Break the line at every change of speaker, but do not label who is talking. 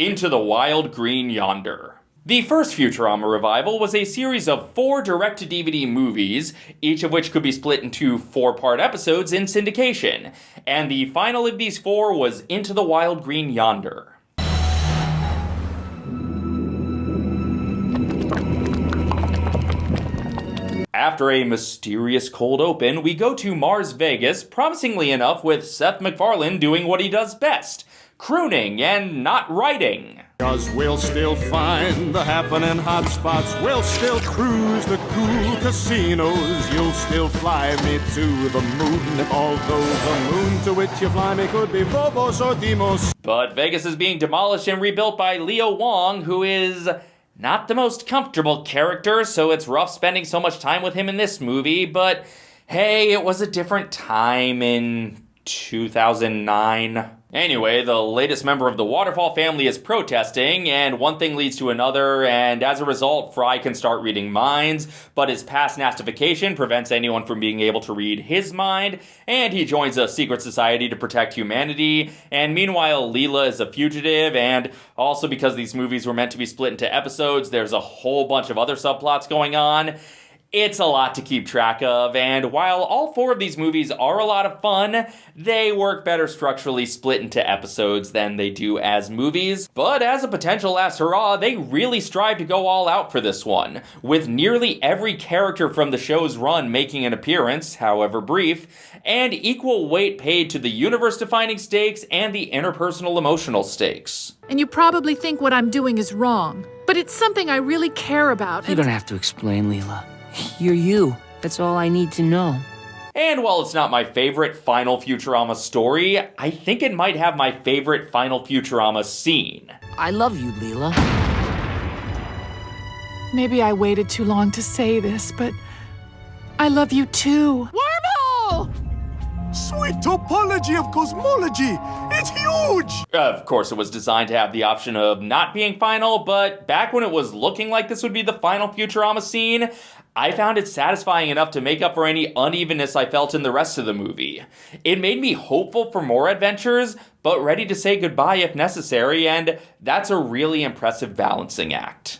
Into the Wild Green Yonder. The first Futurama revival was a series of four direct to DVD movies, each of which could be split into four part episodes in syndication. And the final of these four was Into the Wild Green Yonder. After a mysterious cold open, we go to Mars Vegas, promisingly enough, with Seth MacFarlane doing what he does best crooning and not writing.
Cause we'll still find the happening hotspots. We'll still cruise the cool casinos. You'll still fly me to the moon. Although the moon to which you fly me could be Phobos or Deimos.
But Vegas is being demolished and rebuilt by Leo Wong, who is not the most comfortable character, so it's rough spending so much time with him in this movie, but hey, it was a different time in 2009. Anyway, the latest member of the Waterfall family is protesting, and one thing leads to another, and as a result, Fry can start reading minds, but his past nastification prevents anyone from being able to read his mind, and he joins a secret society to protect humanity, and meanwhile, Leela is a fugitive, and also because these movies were meant to be split into episodes, there's a whole bunch of other subplots going on. It's a lot to keep track of, and while all four of these movies are a lot of fun, they work better structurally split into episodes than they do as movies. But as a potential last hurrah, they really strive to go all out for this one, with nearly every character from the show's run making an appearance, however brief, and equal weight paid to the universe defining stakes and the interpersonal emotional stakes.
And you probably think what I'm doing is wrong, but it's something I really care about.
You don't have to explain, Leela. You're you. That's all I need to know.
And while it's not my favorite Final Futurama story, I think it might have my favorite Final Futurama scene.
I love you, Leela.
Maybe I waited too long to say this, but I love you too.
Wormhole! Sweet topology of cosmology! It's huge!
Of course, it was designed to have the option of not being final, but back when it was looking like this would be the final Futurama scene, I found it satisfying enough to make up for any unevenness I felt in the rest of the movie. It made me hopeful for more adventures, but ready to say goodbye if necessary, and that's a really impressive balancing act.